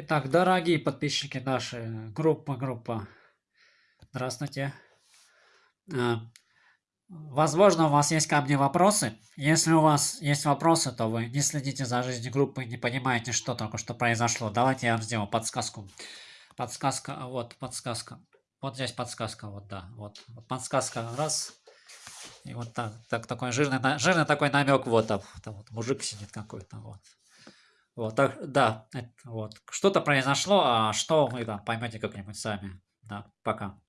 Итак, дорогие подписчики нашей группы, группа, здравствуйте. А, возможно, у вас есть ко мне вопросы. Если у вас есть вопросы, то вы не следите за жизнью группы, не понимаете, что только что произошло. Давайте я вам сделаю подсказку. Подсказка, а вот, подсказка. Вот здесь подсказка, вот, да, вот. вот подсказка, раз. И вот так, так такой жирный, жирный такой намек, вот там, там вот мужик сидит какой-то, вот. Вот, так, да, вот. Что-то произошло, а что вы там поймете как-нибудь сами. Да, пока.